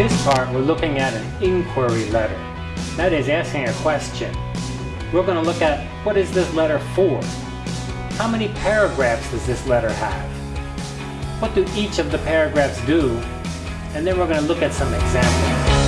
This part, we're looking at an inquiry letter. That is asking a question. We're going to look at what is this letter for? How many paragraphs does this letter have? What do each of the paragraphs do? And then we're going to look at some examples.